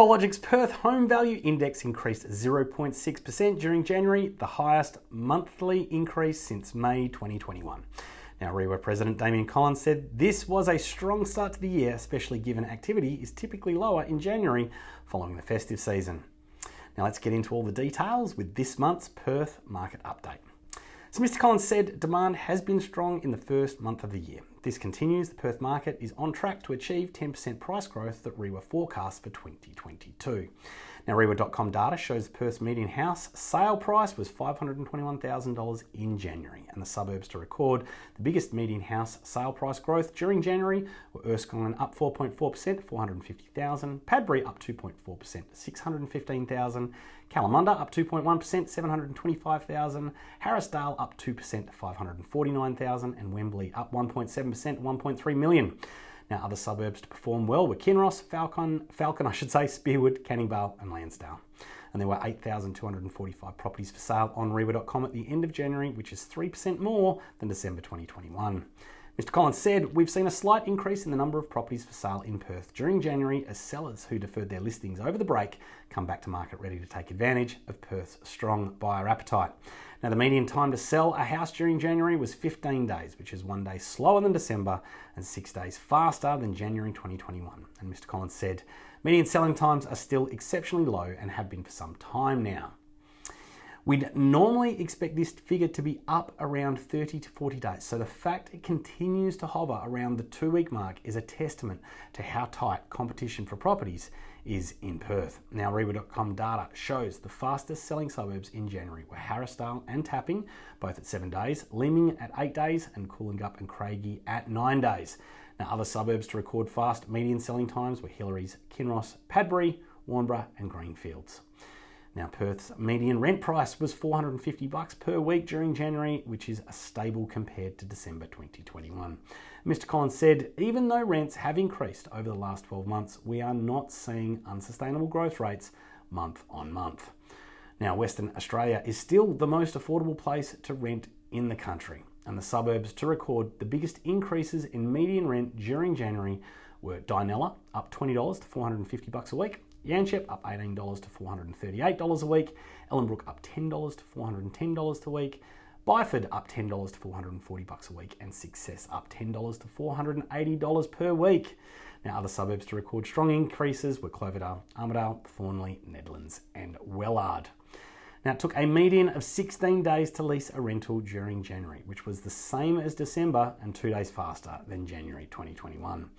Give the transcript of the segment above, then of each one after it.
CoreLogic's Perth Home Value Index increased 0.6% during January, the highest monthly increase since May 2021. Now, REIWA President Damian Collins said this was a strong start to the year, especially given activity is typically lower in January following the festive season. Now, let's get into all the details with this month's Perth market update. So Mr. Collins said demand has been strong in the first month of the year. This continues, the Perth market is on track to achieve 10% price growth that REIWA forecasts for 2022. Now, REIWA.com data shows Perth's median house sale price was $521,000 in January, and the suburbs to record the biggest median house sale price growth during January were Erskine up 4.4%, 450,000, Padbury up 2.4%, $615,000; Kalamunda up 2.1%, $725,000; Harrisdale up 2%, $549,000; and Wembley up 1.7%, 1.3 million. Now, other suburbs to perform well were Kinross, Falcon, Falcon, I should say, Spearwood, Canning Vale, and Landsdale. And there were 8,245 properties for sale on REIWA.com at the end of January, which is 3% more than December 2021. Mr. Collins said, We've seen a slight increase in the number of properties for sale in Perth during January as sellers who deferred their listings over the break come back to market ready to take advantage of Perth's strong buyer appetite. Now, the median time to sell a house during January was 15 days, which is one day slower than December and six days faster than January 2021. And Mr. Collins said, median selling times are still exceptionally low and have been for some time now. We'd normally expect this figure to be up around 30 to 40 days. So the fact it continues to hover around the two week mark is a testament to how tight competition for properties is in Perth. Now, REIWA.com data shows the fastest selling suburbs in January were Harrisdale and Tapping, both at seven days, Leeming at eight days, and Cooloongup and Craigie at nine days. Now, other suburbs to record fast median selling times were Hillarys, Kinross, Padbury, Warnbro, and Greenfields. Now, Perth's median rent price was 450 bucks per week during January, which is stable compared to December 2021. Mr. Collins said, even though rents have increased over the last 12 months, we are not seeing unsustainable growth rates month on month. Now, Western Australia is still the most affordable place to rent in the country, and the suburbs to record the biggest increases in median rent during January were Dianella, up $20 to 450 bucks a week, Yanchep up $18 to $438 a week, Ellenbrook up $10 to $410 a week, Byford up $10 to 440 bucks a week, and Success up $10 to $480 per week. Now, other suburbs to record strong increases were Cloverdale, Armadale, Thornlie, Nedlands, and Wellard. Now, it took a median of 16 days to lease a rental during January, which was the same as December and two days faster than January 2021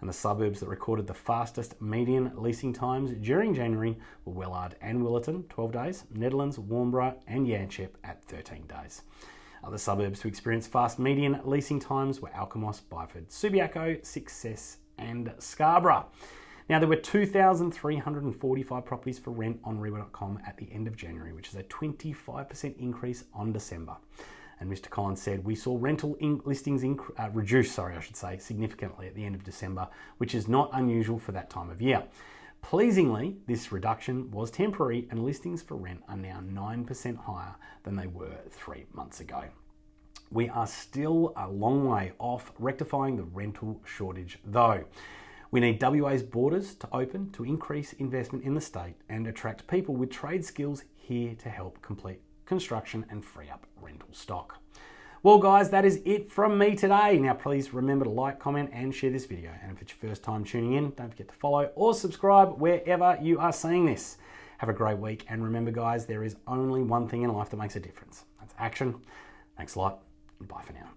and the suburbs that recorded the fastest median leasing times during January were Wellard and Willetton, 12 days, Nedlands, Warnbro, and Yanchep at 13 days. Other suburbs to experience fast median leasing times were Alkimos, Byford, Subiaco, Success, and Scarborough. Now, there were 2,345 properties for rent on REIWA.com at the end of January, which is a 25% increase on December. And Mr. Collins said, we saw rental in- listings inc- uh, reduce, sorry, I should say, significantly at the end of December, which is not unusual for that time of year. Pleasingly, this reduction was temporary and listings for rent are now 9% higher than they were three months ago. We are still a long way off rectifying the rental shortage, though. We need WA's borders to open to increase investment in the state and attract people with trade skills here to help complete construction, and free up rental stock. Well, guys, that is it from me today. Now, please remember to like, comment, and share this video. And if it's your first time tuning in, don't forget to follow or subscribe wherever you are seeing this. Have a great week. And remember, guys, there is only one thing in life that makes a difference that's action. Thanks a lot, and bye for now.